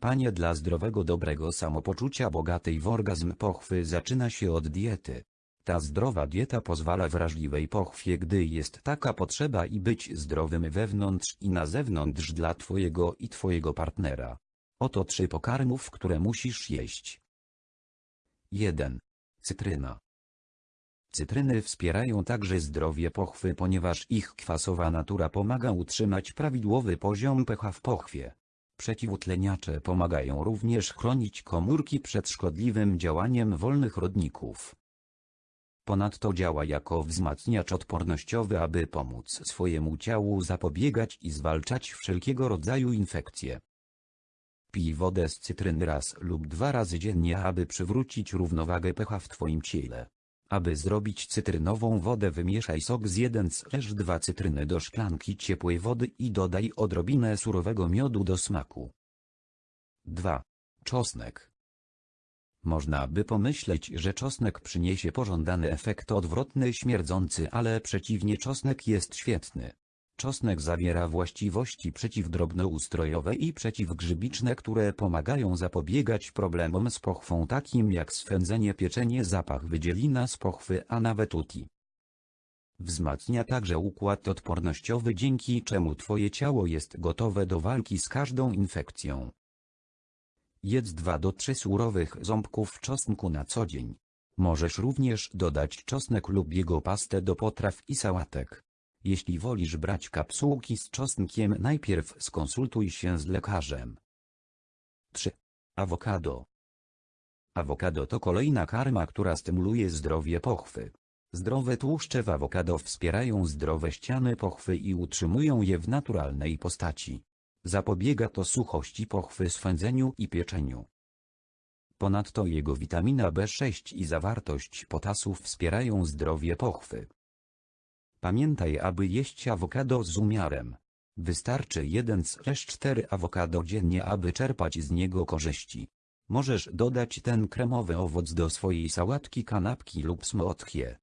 Panie dla zdrowego dobrego samopoczucia bogatej w orgazm pochwy zaczyna się od diety. Ta zdrowa dieta pozwala wrażliwej pochwie gdy jest taka potrzeba i być zdrowym wewnątrz i na zewnątrz dla twojego i twojego partnera. Oto trzy pokarmów które musisz jeść. 1. Cytryna. Cytryny wspierają także zdrowie pochwy ponieważ ich kwasowa natura pomaga utrzymać prawidłowy poziom pH w pochwie. Przeciwutleniacze pomagają również chronić komórki przed szkodliwym działaniem wolnych rodników. Ponadto działa jako wzmacniacz odpornościowy aby pomóc swojemu ciału zapobiegać i zwalczać wszelkiego rodzaju infekcje. Pij wodę z cytryny raz lub dwa razy dziennie aby przywrócić równowagę pH w Twoim ciele. Aby zrobić cytrynową wodę wymieszaj sok z 1-2 cytryny do szklanki ciepłej wody i dodaj odrobinę surowego miodu do smaku. 2. Czosnek. Można by pomyśleć, że czosnek przyniesie pożądany efekt odwrotny śmierdzący, ale przeciwnie czosnek jest świetny. Czosnek zawiera właściwości przeciwdrobnoustrojowe i przeciwgrzybiczne, które pomagają zapobiegać problemom z pochwą takim jak swędzenie pieczenie zapach wydzielina z pochwy a nawet uti. Wzmacnia także układ odpornościowy dzięki czemu twoje ciało jest gotowe do walki z każdą infekcją. Jedz 2 do 3 surowych ząbków czosnku na co dzień. Możesz również dodać czosnek lub jego pastę do potraw i sałatek. Jeśli wolisz brać kapsułki z czosnkiem najpierw skonsultuj się z lekarzem. 3. Awokado. Awokado to kolejna karma, która stymuluje zdrowie pochwy. Zdrowe tłuszcze w awokado wspierają zdrowe ściany pochwy i utrzymują je w naturalnej postaci. Zapobiega to suchości pochwy swędzeniu i pieczeniu. Ponadto jego witamina B6 i zawartość potasu wspierają zdrowie pochwy. Pamiętaj aby jeść awokado z umiarem. Wystarczy 1-4 awokado dziennie aby czerpać z niego korzyści. Możesz dodać ten kremowy owoc do swojej sałatki kanapki lub smotkie.